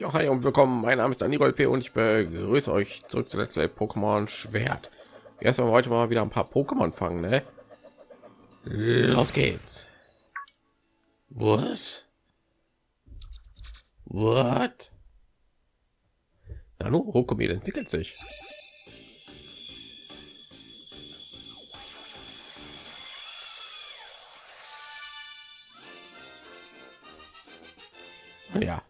Ja, hi und willkommen. Mein Name ist Daniel P. und ich begrüße euch zurück zu Let's Play Pokémon Schwert. Erstmal heute mal wieder ein paar Pokémon fangen, ne? Los geht's. Was? What? Nano Rokomil entwickelt sich. Ja,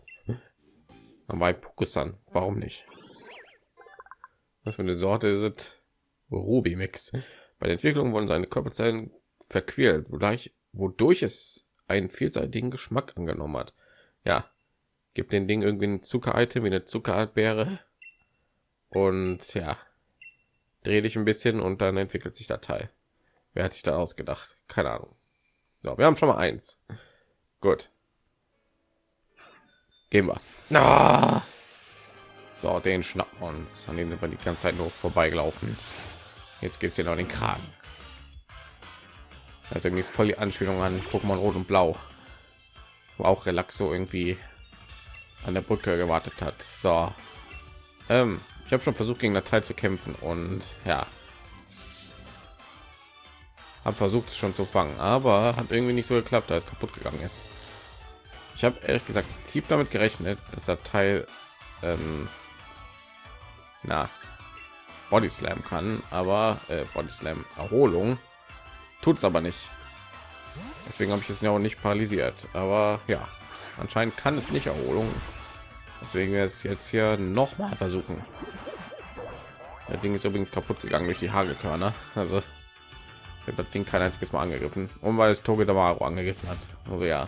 bei Pokusan. Warum nicht? Was für eine Sorte ist Ruby Mix. Bei der Entwicklung wurden seine Körperzellen verquält, wodurch, wodurch es einen vielseitigen Geschmack angenommen hat. Ja, gibt den Ding irgendwie ein Zucker-Item wie eine Zuckerbeere und ja, drehe dich ein bisschen und dann entwickelt sich der Teil. Wer hat sich da ausgedacht? Keine Ahnung. So, wir haben schon mal eins. Gut. Gehen wir. Na. So, den schnappen wir uns. An den sind wir die ganze Zeit nur vorbeigelaufen. Jetzt geht es hier noch den Kragen. Also irgendwie voll die Anspielung an Pokémon Rot und Blau. Wo auch Relaxo irgendwie an der Brücke gewartet hat. So. Ähm, ich habe schon versucht gegen Teil zu kämpfen und ja. Habe versucht es schon zu fangen, aber hat irgendwie nicht so geklappt, da es kaputt gegangen ist. Ich habe ehrlich gesagt tief damit gerechnet, dass der Teil ähm, na Body Slam kann, aber äh, Body Slam Erholung tut es aber nicht. Deswegen habe ich es ja auch nicht paralysiert. Aber ja, anscheinend kann es nicht Erholung. Deswegen wäre es jetzt hier noch mal versuchen. Das Ding ist übrigens kaputt gegangen durch die Hagelkörner. Also das Ding kein einziges Mal angegriffen und weil es Toge Damaro angegriffen hat. Also ja,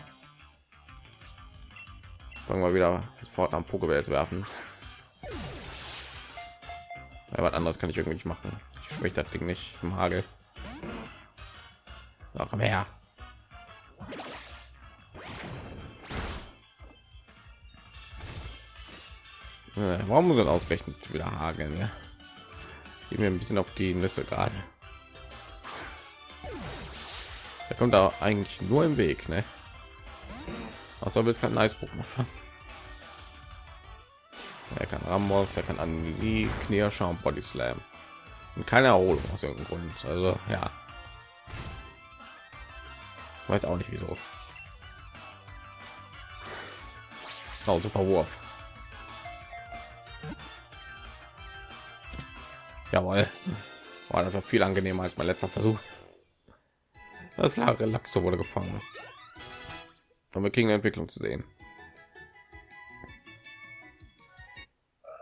fangen wir wieder sofort am Pokéball zu werfen. Ja, was anderes kann ich irgendwie nicht machen. Ich schwäche das Ding nicht im Hagel. So, komm her. Äh, warum muss er ausgerechnet wieder hageln? Ja? Gehen wir ein bisschen auf die Nüsse gerade. Er kommt da eigentlich nur im Weg, ne? Also will es kein nice Pokémon fangen. Er kann Ramos, er kann Amnesie, Knierscher und Body Slam. Und keine Erholung aus irgendeinem Grund. Also ja. Weiß auch nicht wieso. Oh, super Wurf. Jawohl. War war viel angenehmer als mein letzter Versuch. Das klar, Relaxo wurde gefangen. Und wir kriegen eine Entwicklung zu sehen.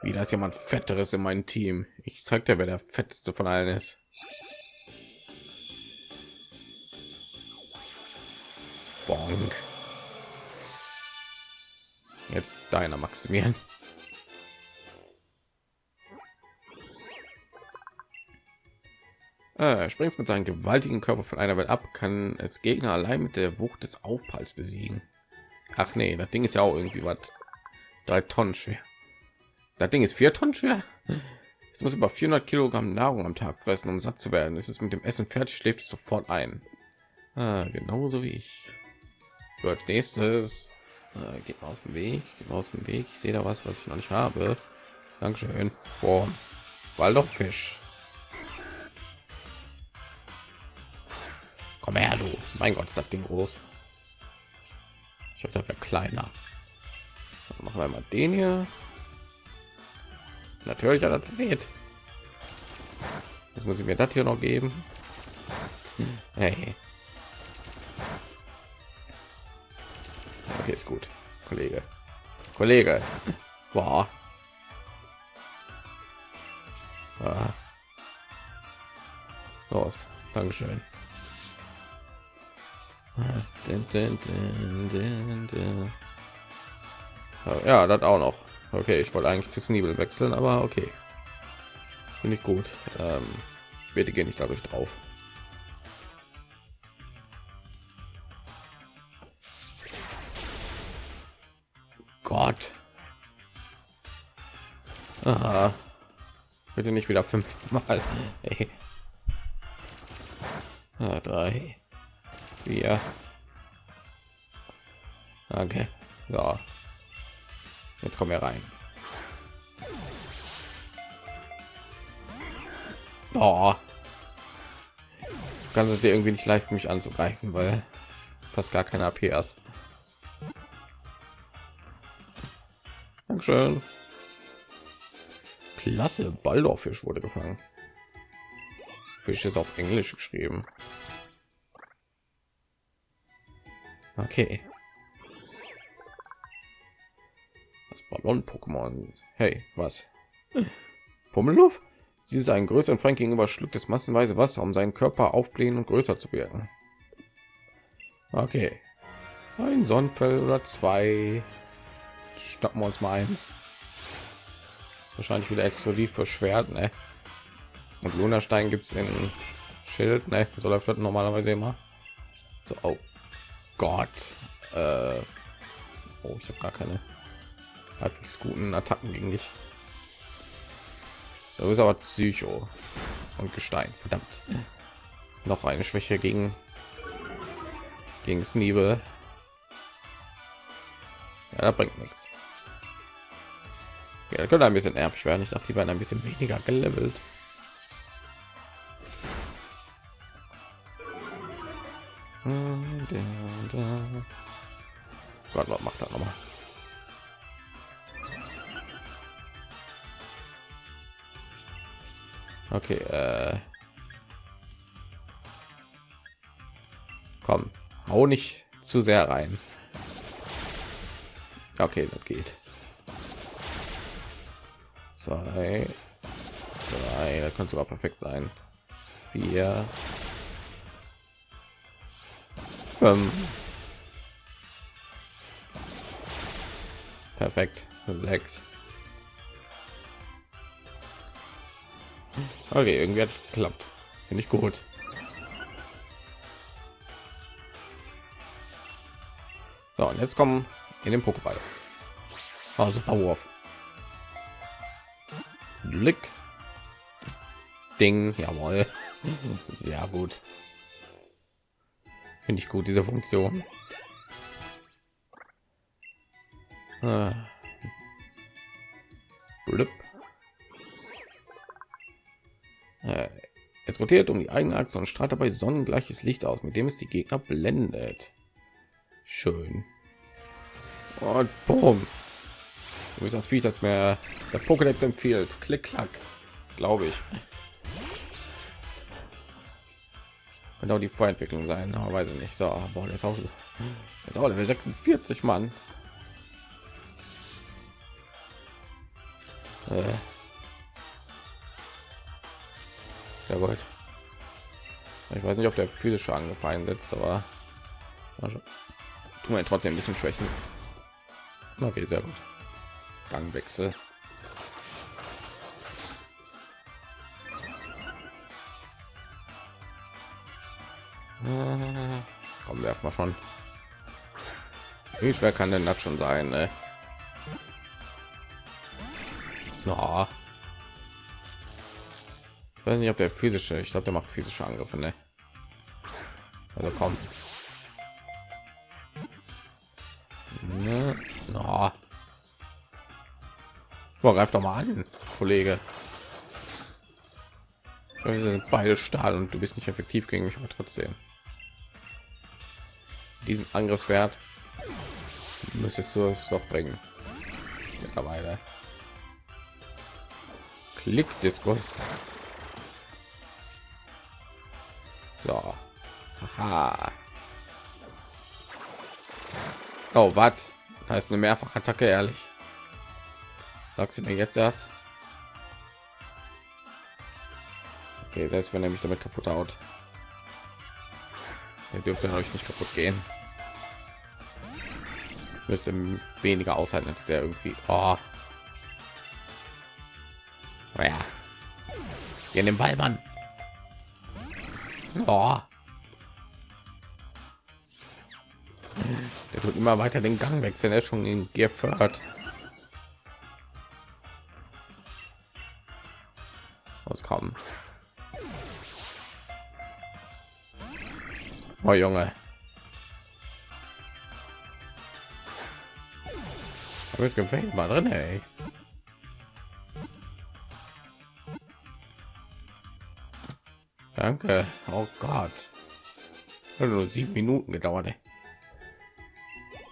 Wie das jemand fetteres in meinem Team. Ich zeig dir, wer der fetteste von allen ist. Bonk. Jetzt deiner Maximilian. Äh, springst mit seinem gewaltigen Körper von einer Welt ab, kann es Gegner allein mit der Wucht des Aufpralls besiegen. Ach nee, das Ding ist ja auch irgendwie was drei Tonnen schwer. Das Ding ist vier Tonnen schwer. Es muss über 400 Kilogramm Nahrung am Tag fressen, um satt zu werden. Es ist mit dem Essen fertig, schläft sofort ein. Ah, genauso wie ich. Gut, nächstes. Äh, geht mal aus dem Weg, geht mal aus dem Weg. Ich sehe da was, was ich noch nicht habe. Dankeschön. Boah, Waldorffisch. Komm her, du. Mein Gott, ist das Ding groß. Ich habe da kleiner. Dann machen wir mal den hier. Natürlich hat das weht. Jetzt muss ich mir das hier noch geben. Hey. Okay, ist gut. Kollege. Kollege. Boah. Ah. Los. Dankeschön. Ja, das auch noch. Okay, ich wollte eigentlich zu Sneebel wechseln, aber okay. Finde ich gut. Ähm, bitte gehe nicht dadurch drauf. Gott. Aha. Bitte nicht wieder fünfmal. Hey. Ah, vier okay ja Jetzt kommen wir rein. Oh. Kannst es dir irgendwie nicht leisten, mich anzugreifen, weil fast gar keine AP hast. Dankeschön. Klasse, Baldorfisch wurde gefangen. Fisch ist auf Englisch geschrieben. Okay. Das Ballon-Pokémon. Hey, was? Pummeluff? Sie ist ein größeren Feind gegenüber schluckt es massenweise Wasser, um seinen Körper aufblähen und größer zu werden. Okay. Ein Sonnenfell oder zwei. Stoppen wir uns mal eins. Wahrscheinlich wieder exklusiv für Schwert, ne? Und Lunastein gibt es in Schild, ne? So läuft das normalerweise immer. So, oh Gott. Äh, oh, ich habe gar keine halbwegs guten Attacken gegen dich. Du bist aber Psycho und Gestein. Verdammt. Noch eine Schwäche gegen gegen Sneebel. Ja, da bringt nichts. Ja, könnte ein bisschen nervig werden. Ich dachte, die werden ein bisschen weniger gelevelt. Gott, was macht er nochmal? Okay, äh komm, hau nicht zu sehr rein. Okay, das geht. Zwei, drei, das könnte sogar perfekt sein. Vier, fünf, perfekt, sechs. Okay, irgendwie hat geklappt. Finde ich gut. So, und jetzt kommen in den Pokéball. Oh, super Wurf. Blick. Ding, jawohl. Sehr gut. Finde ich gut, diese Funktion. Ah. Äh, es rotiert um die eigene Achse und strahlt dabei sonnengleiches Licht aus, mit dem es die Gegner blendet. Schön. Und boom. Du bist das Vieh, das mir der Pokédex empfiehlt. Klick, klack. Glaube ich. Genau die Vorentwicklung sein, aber weiß ich nicht. So, boah, der ist auch, ist auch Level 46, Mann. Äh. Ja gut. Ich weiß nicht, ob der physische angefallen setzt, aber tun wir trotzdem ein bisschen schwächen. Okay, sehr gut. Gangwechsel. komm, werfen wir schon. Wie schwer kann denn das schon sein? Ne? No. Ich weiß nicht, ob der physische, ich glaube, der macht physische Angriffe, ne? Also komm. Ne? No. Boah, greif doch mal an, Kollege. Wir sind beide Stahl und du bist nicht effektiv gegen mich, aber trotzdem. Diesen Angriffswert müsstest du es doch bringen. Mittlerweile. Klick-Diskus. So. Aha. Oh, was? Da ist eine Mehrfachattacke, ehrlich. Sagst du mir jetzt das? Okay, selbst wenn er mich damit kaputt haut. Er dürfte euch nicht kaputt gehen. Müsste weniger aushalten als der irgendwie. Oh. Ja. In den Ball, Mann. Oh. Der tut immer weiter den Gang wechseln. Er ist schon in fördert. Was kommen? Oh Junge. Jetzt gefällt mal drin, ey. Danke. Oh Gott. Hat nur sieben Minuten gedauert. Ey.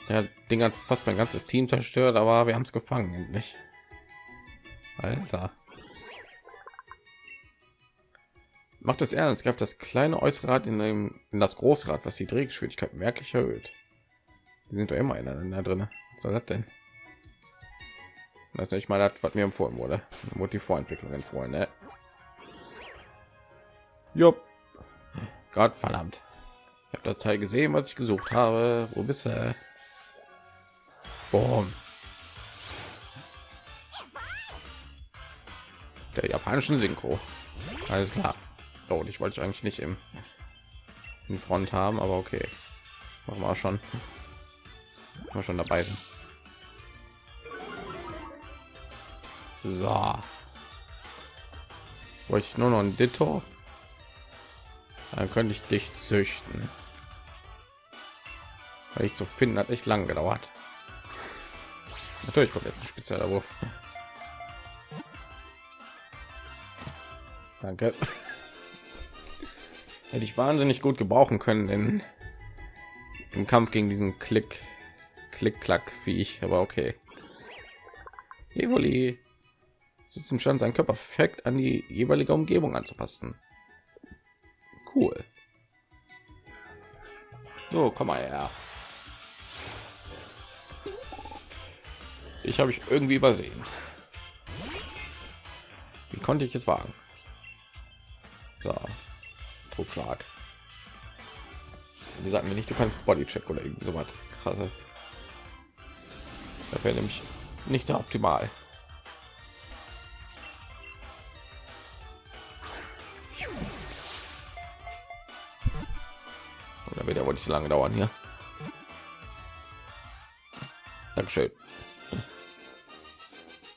Der Ding hat fast mein ganzes Team zerstört, aber wir haben es gefangen endlich. Alter. Macht es ernst, greift das kleine äußere Rad in, dem, in das Großrad, was die Drehgeschwindigkeit merklich erhöht. Die sind doch immer ineinander drin. Was soll das denn? Das ist nicht mal das, was mir empfohlen wurde. Die Vorentwicklung empfohlen, ne? Jupp. Gott verdammt. Ich habe das Teil gesehen, was ich gesucht habe. Wo bist du? Boom. Der japanischen Synchro. Alles klar. Oh, ich wollte eigentlich nicht im in Front haben, aber okay. Machen wir schon. Mal schon dabei sind. So. Wollte ich nur noch ein Ditto? Dann könnte ich dich züchten. Weil ich zu finden hat echt lang gedauert. Natürlich kommt jetzt ein spezieller Wurf. Danke. Hätte ich wahnsinnig gut gebrauchen können in, im Kampf gegen diesen Klick, Klick, Klack, wie ich. Aber okay. Evoli sitzt im Stand, seinen Körper perfekt an die jeweilige Umgebung anzupassen. Cool. So, komm mal her. Ich habe ich irgendwie übersehen. Wie konnte ich es wagen? So, Druckschlag. Die sagen mir nicht, du kannst Bodycheck oder irgendwie so was krasses. Das wäre nämlich nicht so optimal. Wird ja wohl nicht so lange dauern hier. Dankeschön.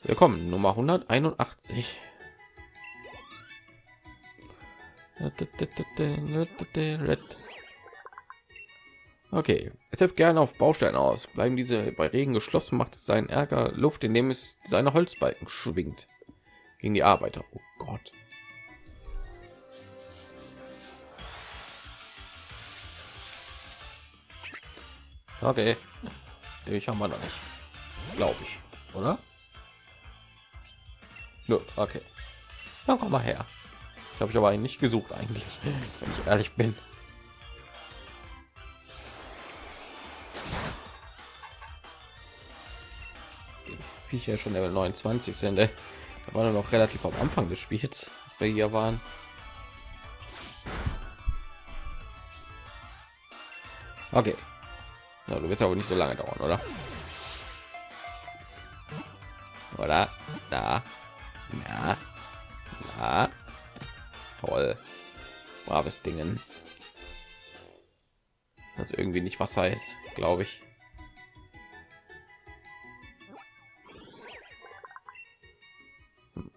Willkommen, Nummer 181. Okay, es hilft gerne auf Bausteine aus. Bleiben diese bei Regen geschlossen, macht es seinen Ärger Luft, indem es seine Holzbalken schwingt gegen die Arbeiter. Oh Gott. Okay, ich haben wir noch nicht, glaube ich, oder? Nur okay. Dann komm mal her. Ich habe ich aber nicht gesucht eigentlich, wenn ich ehrlich bin. Ich ja schon Level 29 sind. Da war noch relativ am Anfang des Spiels, als wir hier waren. Okay. Na, du wirst aber nicht so lange dauern, oder? Oder? Da. Ja. Ja. Toll. Braves Dingen. Das irgendwie nicht Wasser ist, glaube ich.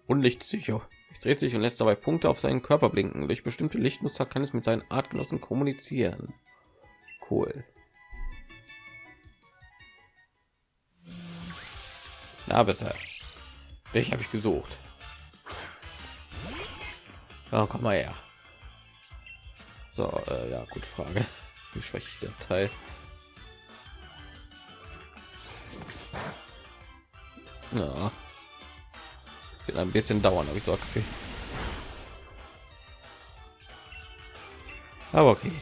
Unlichtpsycho. Es dreht sich und lässt dabei Punkte auf seinen Körper blinken. Durch bestimmte Lichtmuster kann es mit seinen Artgenossen kommunizieren. Cool. Na besser. Welche habe ich gesucht? Oh, komm mal her. So, äh, ja, gute Frage. Wie schwäche ich den Teil? Ja. Wird ein bisschen dauern, habe ich so okay. Aber okay.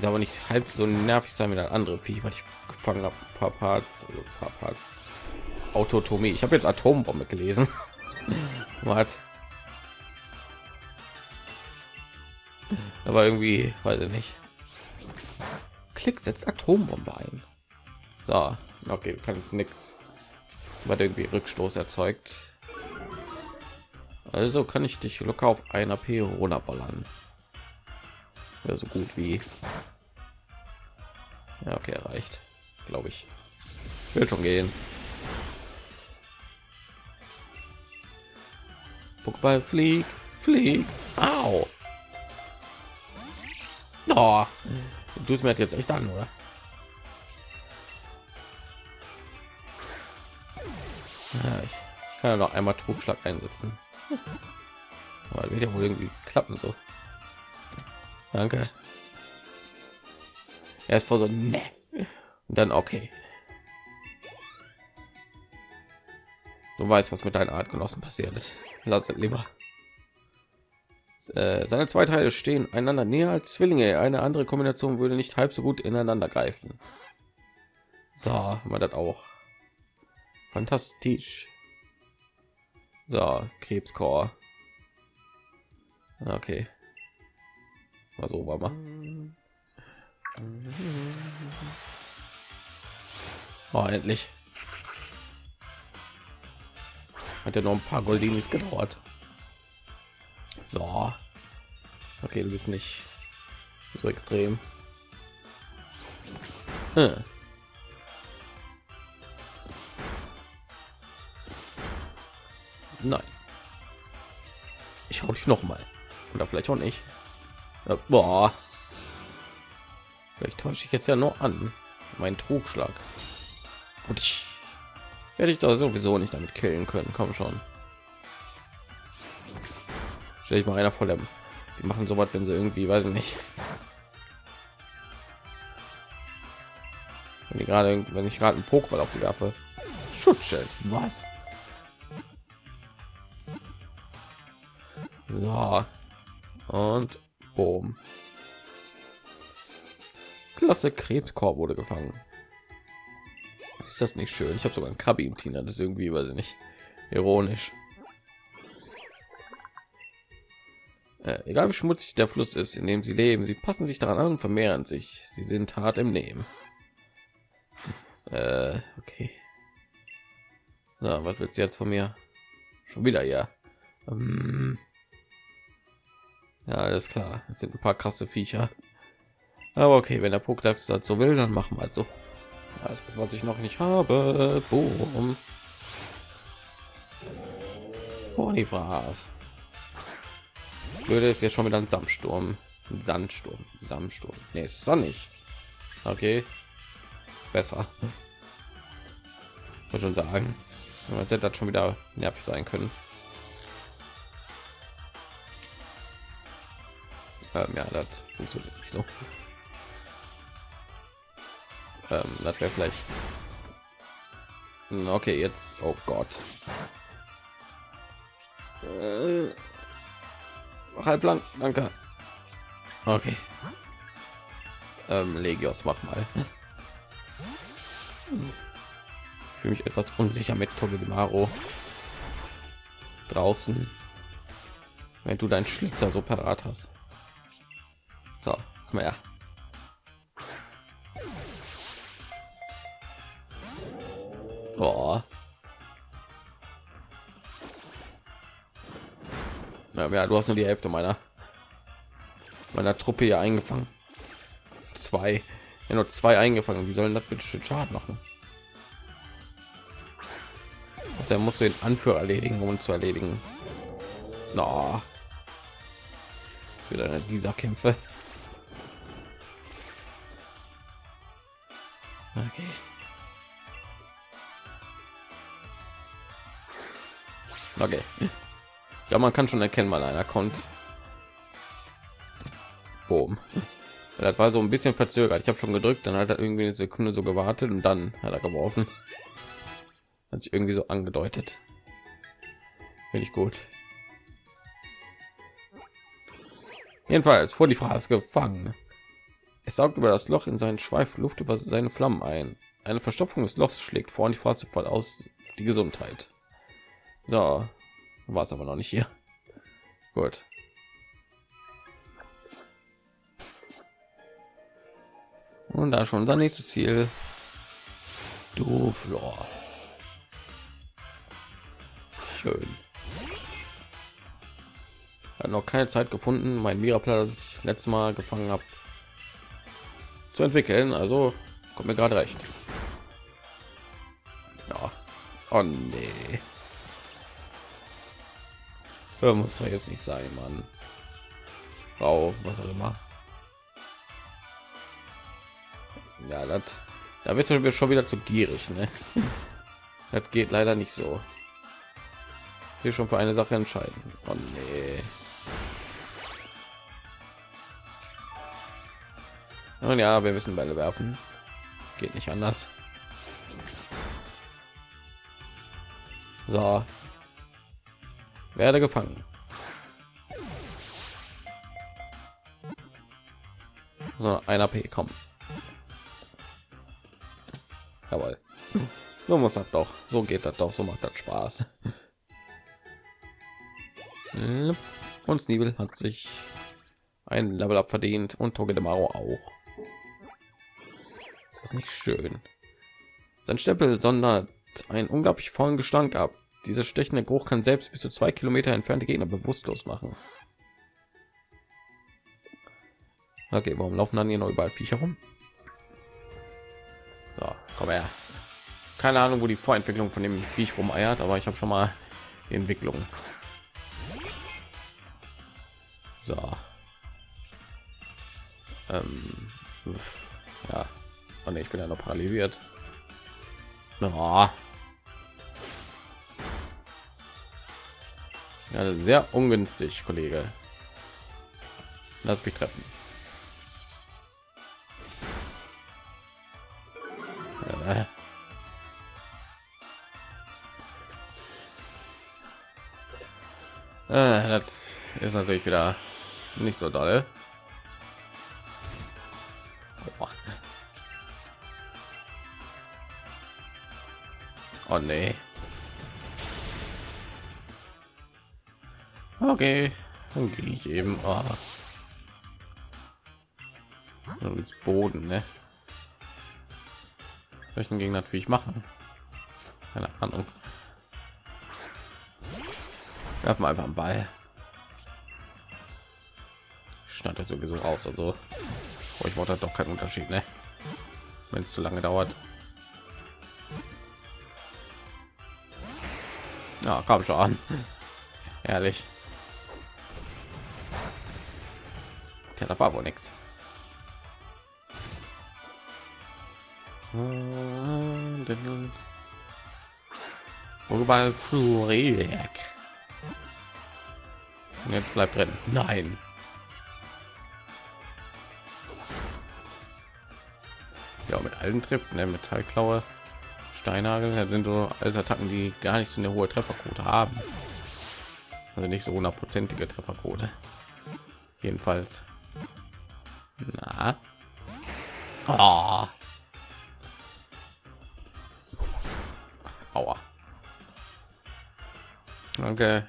Ist aber nicht halb so nervig sein wie ein andere Vieh, weil ich gefangen habe. Paar Parts, also paar Parts. Autotomie. Ich habe jetzt Atombombe gelesen. Was? Aber irgendwie, weiß ich nicht. Klick setzt Atombombe ein. So, okay, kann es nichts, weil irgendwie Rückstoß erzeugt. Also kann ich dich locker auf einer P runterballern ja, so gut wie ja, okay erreicht glaube ich will schon gehen Pokéball flieg Flieg. Au. Oh. Du es mir jetzt echt an, oder? Ja, ich kann ja noch einmal Trugschlag einsetzen. Aber wird ja wohl irgendwie klappen so. Danke. Er ist vor so ne. Und dann okay. Du weißt, was mit deinen Artgenossen passiert ist. Lass es lieber. Äh, seine zwei Teile stehen einander näher als Zwillinge. Eine andere Kombination würde nicht halb so gut ineinander greifen. So, wir das auch. Fantastisch. So, Krebscore. Okay. Mal so war mal. Oh, endlich. Hat ja noch ein paar Goldinis gedauert. So. Okay, du bist nicht so extrem. Hm. Nein. Ich hau dich noch mal. Oder vielleicht auch nicht. Ja, boah. Vielleicht täusche ich jetzt ja nur an. Mein Trugschlag. Und ich werde ich da sowieso nicht damit killen können. Komm schon. Stell ich mal einer voll der die machen so was wenn sie irgendwie weiß ich nicht wenn ich gerade wenn ich gerade einen Pokéball auf die werfe Schutzschild was so und boom. Klasse krebskorb wurde gefangen ist das nicht schön ich habe sogar ein Kabi im Tina das ist irgendwie weiß ich nicht ironisch Äh, egal wie schmutzig der Fluss ist, in dem sie leben, sie passen sich daran an und vermehren sich. Sie sind hart im Nehmen. Äh, okay. Na, was wird jetzt von mir? Schon wieder ja. Ähm, ja, alles klar. Jetzt sind ein paar krasse Viecher. Aber okay, wenn der Pokédex dazu will, dann machen wir also. Alles, was ich noch nicht habe. Boom. Bonifras würde es jetzt schon wieder ein Samsturm, ein Sandsturm, Samsturm. Nee, ist sonnig. Okay, besser. Muss schon sagen, hätte das schon wieder nervig sein können. Ähm, ja, das funktioniert nicht so. Ähm, das wäre vielleicht. Hm, okay, jetzt. Oh Gott. Äh halb lang danke okay ähm, legios mach mal fühle mich etwas unsicher mit Togedemaro draußen wenn du deinen schlitzer so parat hast so komm her Boah. Ja, ja, du hast nur die Hälfte meiner meiner Truppe hier eingefangen. Zwei, ja, nur zwei eingefangen. Wie sollen das bitte schön Schaden machen? Also, er muss den Anführer erledigen, um zu erledigen. No. Wieder eine dieser Kämpfe. Okay. Okay. Ja, man kann schon erkennen, weil einer kommt. Boom. Das war so ein bisschen verzögert. Ich habe schon gedrückt, dann hat er irgendwie eine Sekunde so gewartet und dann hat er geworfen. Hat sich irgendwie so angedeutet. Finde ich gut. Jedenfalls vor die Phrase gefangen. Es saugt über das Loch in seinen Schweif Luft über seine Flammen ein. Eine Verstopfung des Lochs schlägt vor und die Phrase voll aus die Gesundheit. So, war es aber noch nicht hier. Gut. Und da schon unser nächstes Ziel. Du Flor. Schön. Hat noch keine Zeit gefunden, mein Miraplan, das ich letztes Mal gefangen habe, zu entwickeln. Also kommt mir gerade recht. Ja. Oh nee. Ja, muss doch jetzt nicht sein, Mann. Frau, was auch immer. Ja, das, da wird wir schon wieder zu gierig, ne? Das geht leider nicht so. Hier schon für eine Sache entscheiden. Oh nee. Und ja, wir müssen Bälle werfen. Geht nicht anders. So. Werde gefangen. So, ein AP kommen. Jawohl. So muss das doch. So geht das doch. So macht das Spaß. Und Sneebel hat sich ein Level up verdient und Toge de Maro auch. Ist das nicht schön? Sein Stempel sondert einen unglaublich vollen Gestank ab. Dieser stechende Geruch kann selbst bis zu zwei Kilometer entfernte Gegner bewusstlos machen. Okay, warum laufen dann hier noch überall Viecher rum? So, komm her. Keine Ahnung, wo die Vorentwicklung von dem Viech rumeiert, aber ich habe schon mal die Entwicklung. So. Ähm, ja, oh nee, ich bin ja noch paralysiert. Oh. Ja, sehr ungünstig, Kollege. Lass mich treffen. Äh. Äh, das ist natürlich wieder nicht so doll. Oh nee. Okay, dann gehe ich eben. Oh. Boden, ne? Solchen gegen natürlich machen. Keine Ahnung. Werfen einfach einen Ball. Stand sowieso raus, also oh, ich wollte doch keinen Unterschied, ne? Wenn es zu lange dauert. Ja, kam schon an. Ehrlich. War wohl nichts. Flurek. Jetzt bleibt drin. Nein. Ja, mit allen trifft, ne? Metallklaue. Steinhagel das sind so alles Attacken, die gar nicht so eine hohe Trefferquote haben. Also nicht so hundertprozentige Trefferquote. Jedenfalls. Na. Oh. Aua. Danke.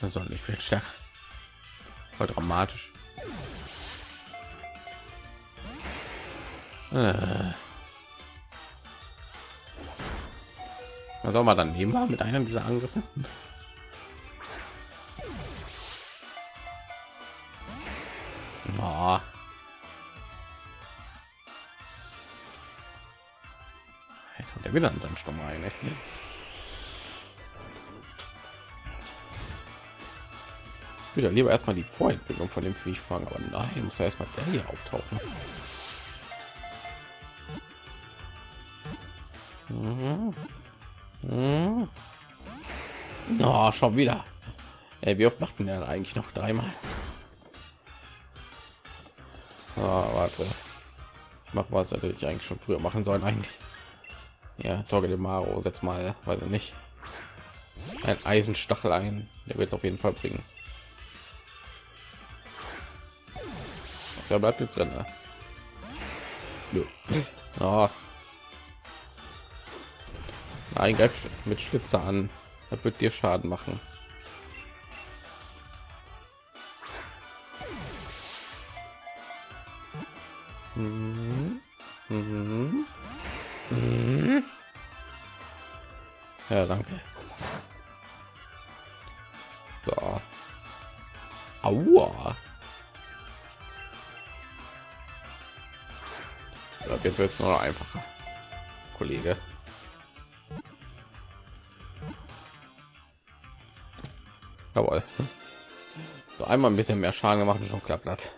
Das soll nicht viel stärker. Voll dramatisch. Äh. Was soll man dann nehmen mit einem dieser Angriffe? Jetzt hat er wieder einen Sandsturm rein. Ich würde lieber erstmal die Vorentwicklung von dem Viech fangen, aber nein, muss erstmal der hier auftauchen. Mhm. Mhm. Oh, schon wieder. Ey, wie oft machten er eigentlich noch dreimal? Oh, warte. Ich mache was natürlich eigentlich schon früher machen sollen eigentlich. Ja, Torge de Maro, setz mal, weiß ich nicht. Ein Eisenstachel ein, der wird es auf jeden Fall bringen. Da bleibt jetzt drin. Ne? Oh. Nein, greif mit Schlitzer an. Das wird dir Schaden machen. Mhm. Mhm. Mhm. Ja, danke. So. Aua. So, jetzt wird es noch einfacher. Kollege. Jawohl. So einmal ein bisschen mehr Schaden gemacht und schon klappt das.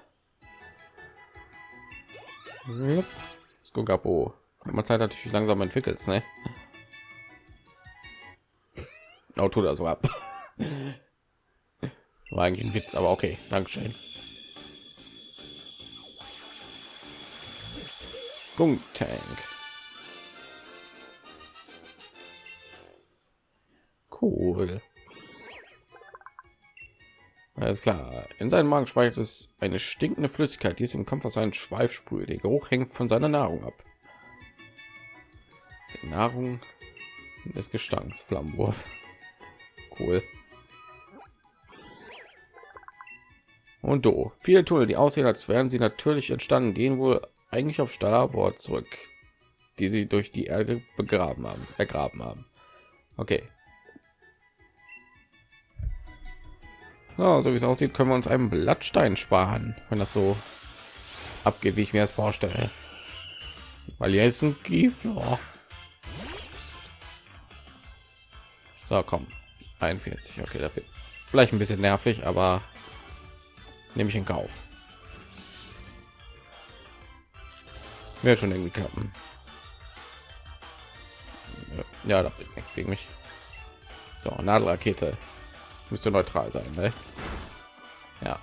Skogapo. Man Zeit natürlich langsam entwickelt, ne? Oh, tut er so ab. War eigentlich ein Witz, aber okay, Dankeschön. Skunk Tank. Cool. Alles klar. In seinem Magen speichert es eine stinkende Flüssigkeit, die es im Kampf aus seinen Schweif sprüht. Der Geruch hängt von seiner Nahrung ab. Die Nahrung des Gestanks, Flammenwurf. Cool. Und do. Viele Tunnel, die aussehen, als wären sie natürlich entstanden, gehen wohl eigentlich auf Starboard zurück, die sie durch die Erde begraben haben, ergraben haben. Okay. Ja, so wie es aussieht, können wir uns einen Blattstein sparen, wenn das so abgeht, wie ich mir das vorstelle. Weil hier ist ein Keyfloor. So, komm. 41. Okay, dafür vielleicht ein bisschen nervig, aber nehme ich in Kauf. Wäre schon irgendwie klappen. Ja, da bringt nichts gegen mich. So, Nadelrakete müsste neutral sein, ne? Ja.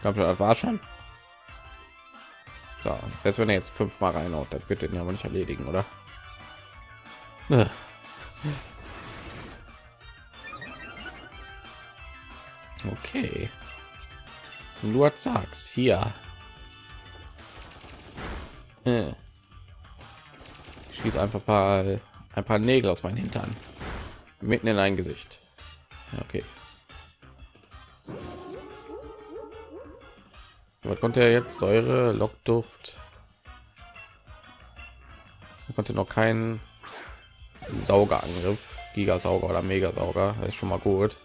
Glaube, das war schon. So, selbst wenn er jetzt fünfmal reinhaut, das wird den aber nicht erledigen, oder? Okay. Du sagst hier. Äh. Schieß einfach ein paar, ein paar Nägel aus meinen Hintern. Mitten in ein Gesicht. Okay. Was konnte er jetzt? Säure, Lockduft. Er konnte noch keinen Saugerangriff, Gigasauger oder Megasauger. Das ist schon mal gut.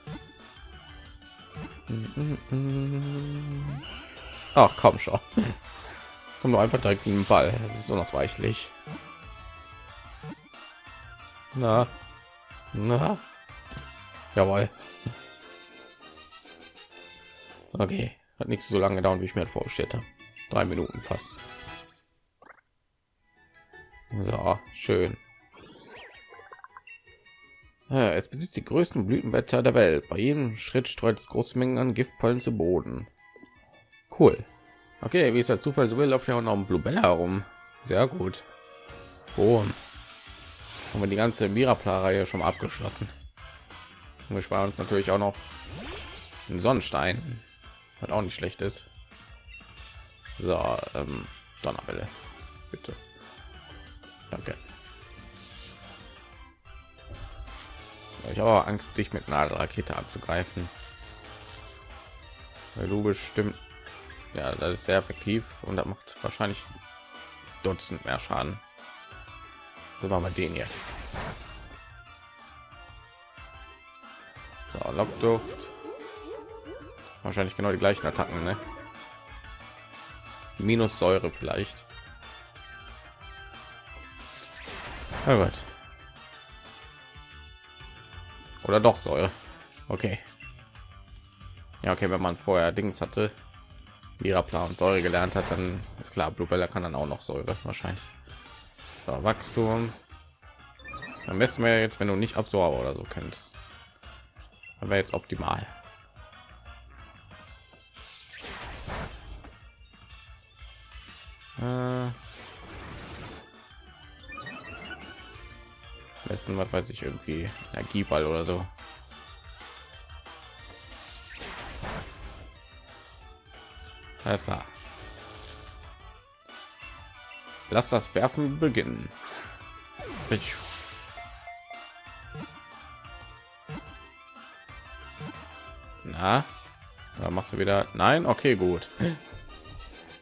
Ach komm schon. Komm nur einfach direkt in den Ball. Das ist unausweichlich. Na, na, jawohl. Okay, hat nicht so lange gedauert, wie ich mir vorgestellt habe. Drei Minuten fast. So, schön. Es besitzt die größten Blütenblätter der Welt. Bei jedem Schritt streut es große Mengen an Giftpollen zu Boden. Cool. Okay, wie es der Zufall so will, läuft ja auch noch ein Bluebella herum. Sehr gut. Boom. Haben wir die ganze Mirapla-Reihe schon abgeschlossen. Und wir sparen uns natürlich auch noch einen Sonnenstein, was auch nicht schlecht ist. So, ähm, Donnerwelle, bitte. Danke. Ich habe Angst, dich mit einer Rakete anzugreifen. Weil du bestimmt, ja, das ist sehr effektiv und das macht wahrscheinlich Dutzend mehr Schaden. So machen wir den hier. So, Lockduft. Wahrscheinlich genau die gleichen Attacken, ne? Minus Säure vielleicht. Oh Gott. Oder doch Säure. Okay. Ja, okay, wenn man vorher Dings hatte, ihrer Plan Säure gelernt hat, dann ist klar, Bluebella kann dann auch noch Säure wahrscheinlich. So, Wachstum. Dann messen wir jetzt, wenn du nicht Absorber oder so kennst. Dann wäre jetzt optimal. Äh besten was weiß ich irgendwie Energieball oder so. Alles klar. Lass das Werfen beginnen. Ich Na, da machst du wieder. Nein, okay, gut.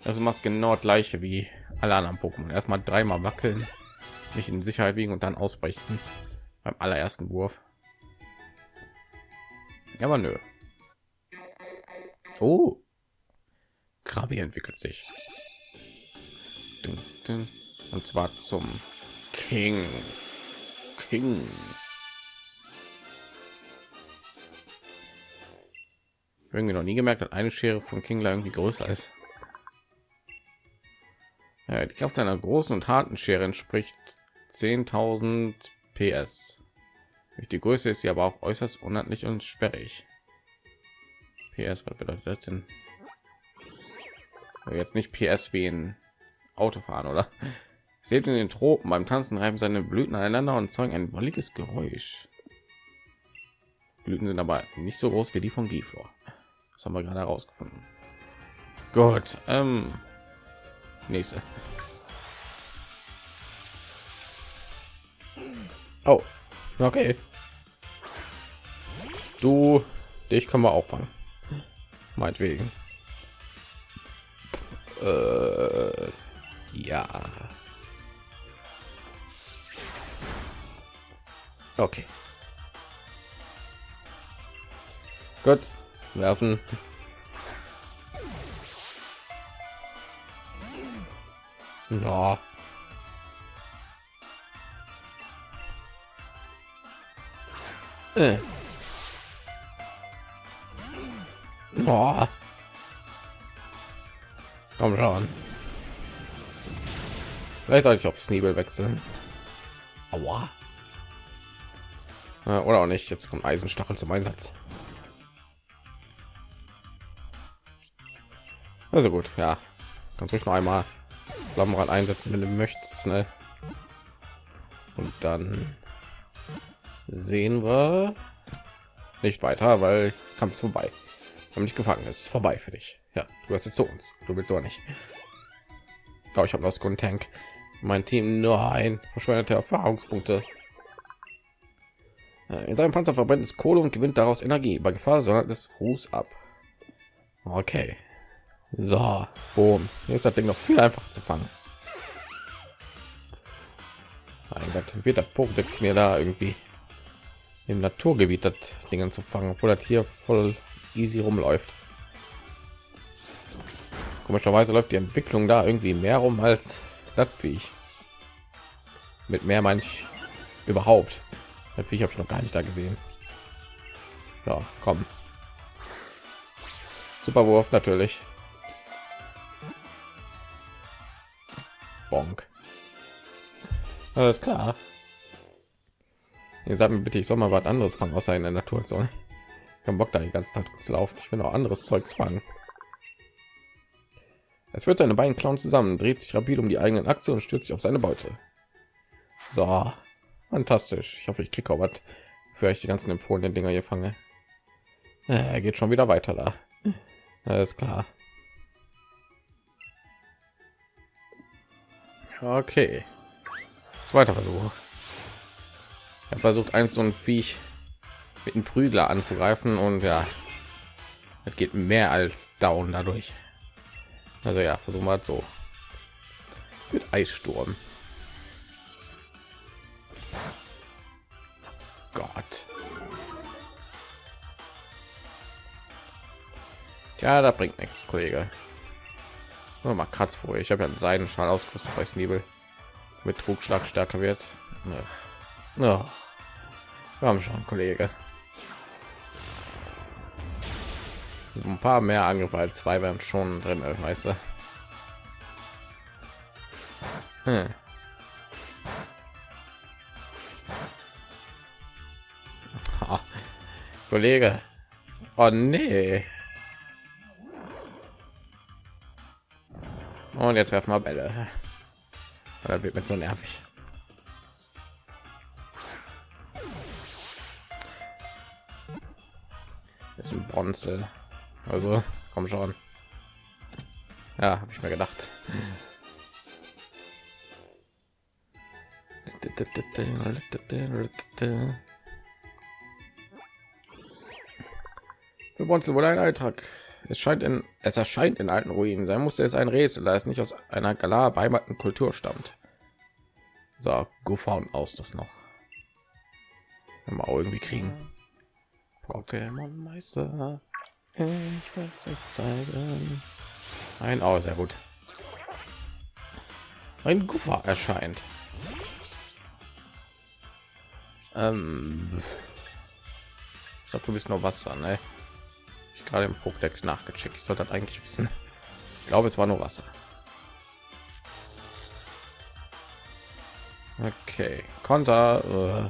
Also machst genau gleiche wie alle anderen Pokémon. Erstmal dreimal wackeln mich in Sicherheit wiegen und dann ausbrechen beim allerersten Wurf. Aber nö. Oh, Krabi entwickelt sich möchten und zwar zum King. King. Irgendwie noch nie gemerkt, hat eine Schere von Kingler irgendwie größer ist. Ja, die Kraft einer großen und harten Schere entspricht 10.000 PS. Durch die Größe ist sie aber auch äußerst unhandlich und sperrig. PS, was bedeutet das denn? Jetzt nicht PS wie in autofahren oder seht in den tropen beim tanzen reiben seine blüten aneinander und zeigen ein wolliges geräusch blüten sind aber nicht so groß wie die von Giflor. Das haben wir gerade herausgefunden. Gut, ähm, nächste. Oh, okay. Du, dich können wir auffangen. Meinetwegen. Äh, ja. Okay. Gut, werfen. Ja. Äh. Oh. Komm schon. Vielleicht sollte ich auf Sneebel wechseln. Aua. Oder auch nicht. Jetzt kommt Eisenstachel zum Einsatz. Also gut, ja. Ganz ruhig noch einmal Flammenrad einsetzen, wenn du möchtest. Ne? Und dann sehen wir nicht weiter, weil Kampf ist vorbei. Haben nicht gefangen, es ist vorbei für dich. Ja, du hast jetzt zu uns. Du willst so nicht. Oh, ich habe noch Grund Tank. Mein Team nur ein verschwendete Erfahrungspunkte. In seinem Panzer verbrennt es Kohle und gewinnt daraus Energie. Bei Gefahr sondern es Ruß ab. Okay. So, boom. Ist das Ding noch viel einfacher zu fangen. Mein Gott, wird der Pokédex mir da irgendwie im Naturgebiet das Dingen zu fangen, obwohl das hier voll easy rumläuft. Komischerweise läuft die Entwicklung da irgendwie mehr rum als das ich. Mit mehr meine ich überhaupt. Natürlich habe ich noch gar nicht da gesehen. Ja, komm. Super Wurf natürlich. Bonk. Alles klar. Ihr sagt mir bitte, ich soll mal was anderes fangen, außer in der Natur soll. Kein Bock da die ganze Zeit zu laufen. Ich will auch anderes Zeugs fangen. Es wird seine beiden Clowns zusammen, dreht sich rapid um die eigenen Achse und stürzt sich auf seine Beute. So, fantastisch. Ich hoffe, ich kriege auch was, für ich die ganzen empfohlenen Dinger hier fange. Er geht schon wieder weiter da. Alles klar. Okay. Zweiter Versuch. Er versucht eins so ein Viech mit einem Prügler anzugreifen und ja, es geht mehr als down dadurch. Also ja, versuchen wir so mit Eissturm. Gott. Ja, da bringt nichts, Kollege. Nur mal Kratzprobe. Ich habe ja einen Seidenschal ausgerüstet bei Snebel. Mit Trugschlag stärker wird. Ja. Wir haben schon, Kollege. Ein paar mehr Angriffe als zwei werden schon drin, weißt du. Hm. Kollege. Oh nee. Und jetzt werfen wir Bälle. Da wird mir so nervig. ist ein Bronzel. Also, komm schon. Ja, habe ich mir gedacht. Für Bronzel wurde ein Eintrag es scheint in es erscheint in alten Ruinen sein musste es ein Rätsel, da es nicht aus einer Galar beheimateten Kultur stammt. So, Guffaun aus das noch. Auch irgendwie kriegen. Pokémon Meister. Ich werde es euch zeigen. Ein Au, sehr gut. Ein Guffer erscheint. Ähm, ich glaube, du bist nur Wasser, ne? Ich gerade im Pokédex nachgecheckt. Ich sollte das eigentlich wissen. Ich glaube, es war nur Wasser. Okay, Konter. Uh.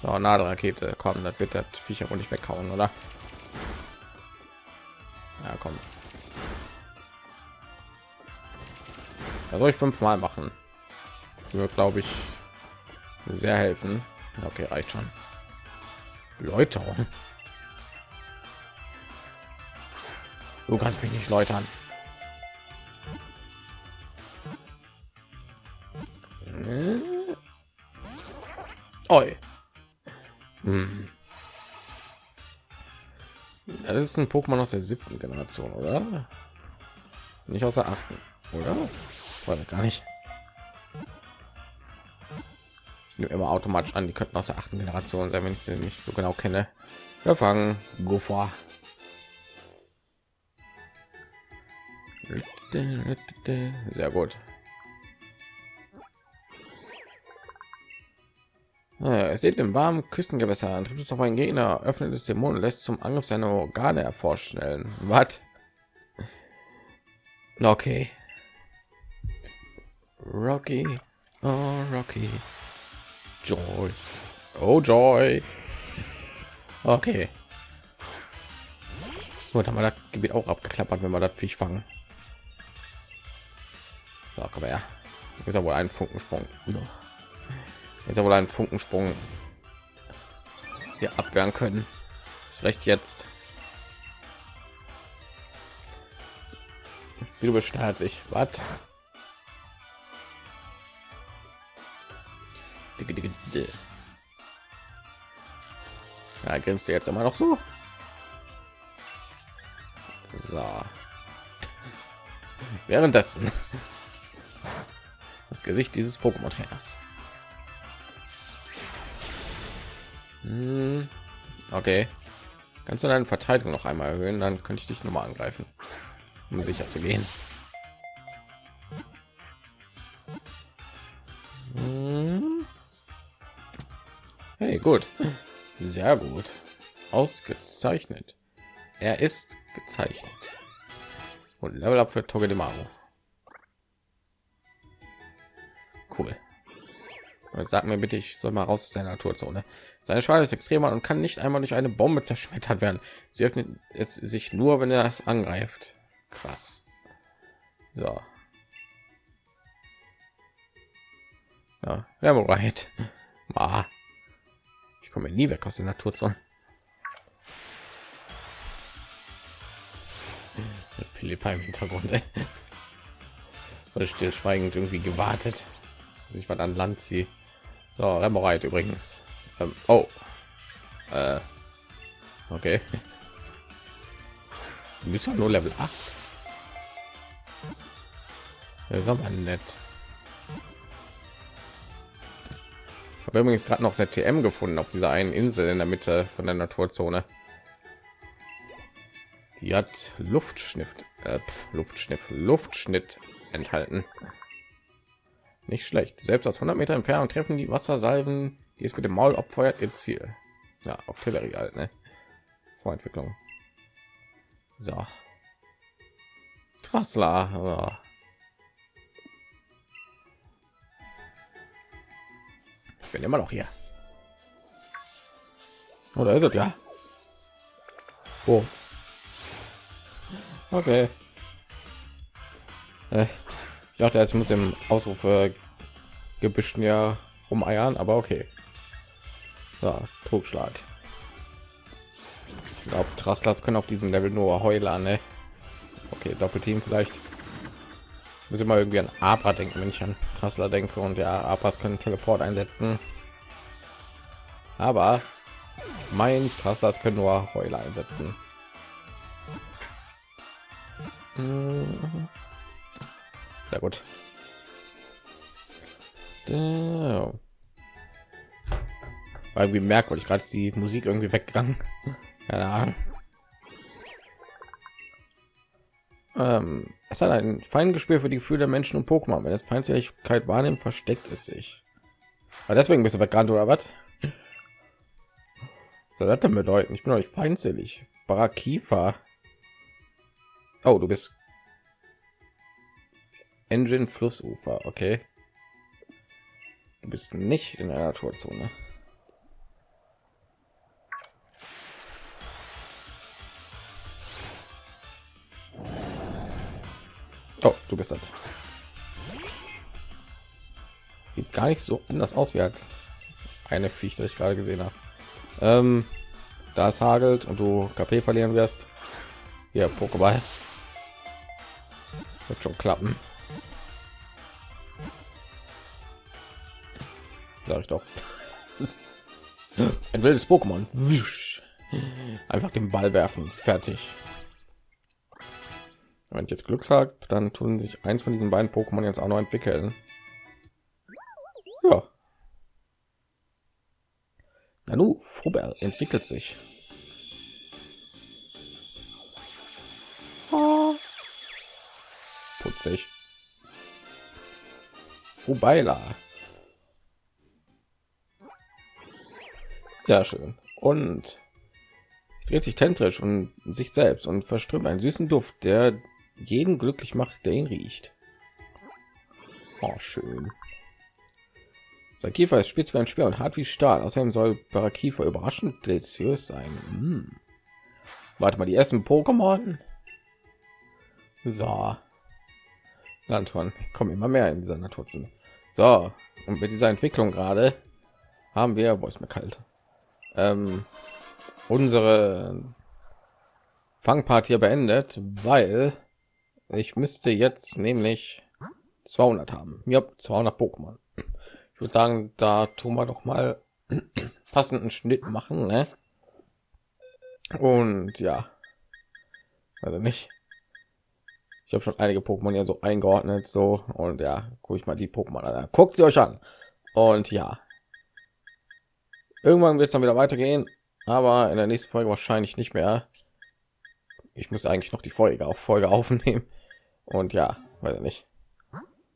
So, Nadelrakete. Komm, das wird das Viecher wohl nicht weghauen, oder? Ja, komm. Da soll ich fünfmal machen. Wird, glaube ich, sehr helfen. Okay, reicht schon. Leute. Du kannst mich nicht läutern. Äh? Oi. Hm. Das ist ein Pokémon aus der siebten Generation, oder? Nicht aus der achten, oder? Oder gar nicht. Ich nehme immer automatisch an, die könnten aus der achten Generation sein, wenn ich sie nicht so genau kenne. Wir fangen go vor. Sehr gut. Es lebt im warmen Küstengewässer, trifft es auf einen Gegner, öffnet es Mund und lässt zum Angriff seine Organe hervorstellen. Was? Okay. Rocky, oh Rocky, Joy, oh Joy. Okay. Gut, haben wir das Gebiet auch abgeklappert, wenn wir das Fisch fangen. So, komm her. Ist wohl ein Funkensprung. Ist ja wohl ein Funkensprung hier abwehren können. Ist recht jetzt. Wie du beschneidet sich. Was? Ja, grinst du jetzt immer noch so? So. Währenddessen das Gesicht dieses Pokémon Trainers. Hm, okay. Kannst du deine Verteidigung noch einmal erhöhen, dann könnte ich dich noch mal angreifen, um sicher zu gehen. Hm. Hey, gut. Sehr gut. Ausgezeichnet. Er ist gezeichnet. Und Level Up für Togedemaru. Cool. Jetzt sag mir bitte, ich soll mal raus aus der Naturzone. Seine Schale ist extremer und kann nicht einmal durch eine Bombe zerschmettert werden. Sie öffnet es sich nur, wenn er es angreift. Krass. So. Ja, right. Ah. Ich komme nie weg aus der Naturzone. Philippa im Hintergrund. Ey. stillschweigend irgendwie gewartet. Ich war an Land sie. So, Remoreit übrigens. Ähm, oh. Äh, okay. Du bist ja nur Level 8. Das ist aber nett. Ich habe übrigens gerade noch eine TM gefunden auf dieser einen Insel in der Mitte von der Naturzone. Die hat Luftschnitt, äh, Luftschnitt, Luftschnitt enthalten. Nicht schlecht. Selbst aus 100 Meter Entfernung treffen die Wassersalven, die es mit dem Maul abfeuert, ihr Ziel. Ja, Artillerie halt, ne? Vorentwicklung. So. Trassler. Oh. Ich bin immer noch hier. Oder ist es ja? Oh. Okay. Äh. Ich dachte, ich muss im Ausrufe gebüschen ja rumeiern, aber okay. Ja, Totschlag. Ich glaube, Trastlers können auf diesem Level nur Heuler, ne? Okay, Doppelteam vielleicht. Muss immer irgendwie an Abra denken, wenn ich an Trassler denke und ja, Abras können Teleport einsetzen. Aber mein Trastlers können nur Heuler einsetzen. Sehr gut. Weil wie merkwürdig gerade die Musik irgendwie weggegangen. Ja. Ähm, es hat ein Feingespür für die Gefühle der Menschen und Pokémon. Wenn es Feindseligkeit wahrnimmt, versteckt es sich. Aber deswegen bist du weggerannt oder was? soll das denn bedeuten? Ich bin euch feindselig. Barakifa. Oh, du bist Engine Flussufer, okay. Du bist nicht in der Naturzone. Oh, du bist das. Sieht gar nicht so anders aus wie halt eine das ich gerade gesehen habe. Ähm, da es hagelt und du KP verlieren wirst. Hier, Pokéball. Wird schon klappen. Sag ich doch. Ein wildes Pokémon. Einfach den Ball werfen. Fertig. Wenn ich jetzt Glück habe, dann tun sich eins von diesen beiden Pokémon jetzt auch noch entwickeln. Ja. Nanu, Frubel entwickelt sich. Putzig. Frubeila. Sehr schön. Und es dreht sich tentrisch und sich selbst und verströmt einen süßen Duft, der jeden glücklich macht, der ihn riecht. Oh, schön. Sein Kiefer ist spitz wie ein Speer und hart wie Stahl. Außerdem soll Parakifa überraschend deliziös sein. Hm. Warte mal, die ersten Pokémon. So. Landhorn kommen immer mehr in dieser Naturzone. So, und mit dieser Entwicklung gerade haben wir, wo ist mir kalt, ähm, unsere Fangpart beendet, weil ich müsste jetzt nämlich 200 haben. Ja, 200 Pokémon. Ich würde sagen, da tun wir doch mal passenden Schnitt machen, ne? Und ja, also nicht. Ich habe schon einige Pokémon ja so eingeordnet, so und ja, gucke ich mal die Pokémon an. Guckt sie euch an. Und ja, Irgendwann wird es dann wieder weitergehen, aber in der nächsten Folge wahrscheinlich nicht mehr. Ich muss eigentlich noch die Folge auf Folge aufnehmen und ja, weiß nicht.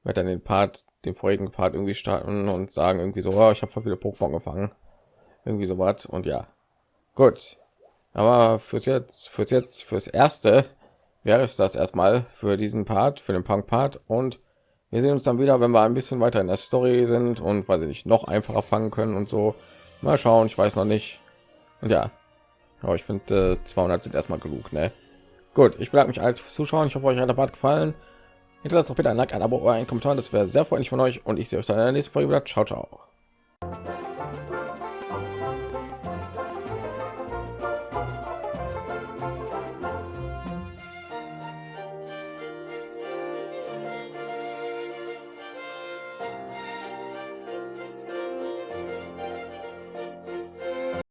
Wird dann den Part, den vorigen Part irgendwie starten und sagen irgendwie so, oh, ich habe viele Pokémon gefangen, irgendwie so was und ja, gut. Aber fürs jetzt, fürs jetzt, fürs erste wäre es das erstmal für diesen Part, für den Punk-Part und wir sehen uns dann wieder, wenn wir ein bisschen weiter in der Story sind und weil sie nicht noch einfacher fangen können und so. Mal schauen, ich weiß noch nicht. Und ja, aber ich finde äh, 200 sind erstmal genug, ne? Gut, ich bedanke mich als Zuschauer. Ich hoffe, euch hat der Part gefallen. Hinterlasst doch bitte ein Like, ein Abo oder ein Kommentar. Das wäre sehr freundlich von euch. Und ich sehe euch dann in der nächsten Folge wieder. Ciao, ciao.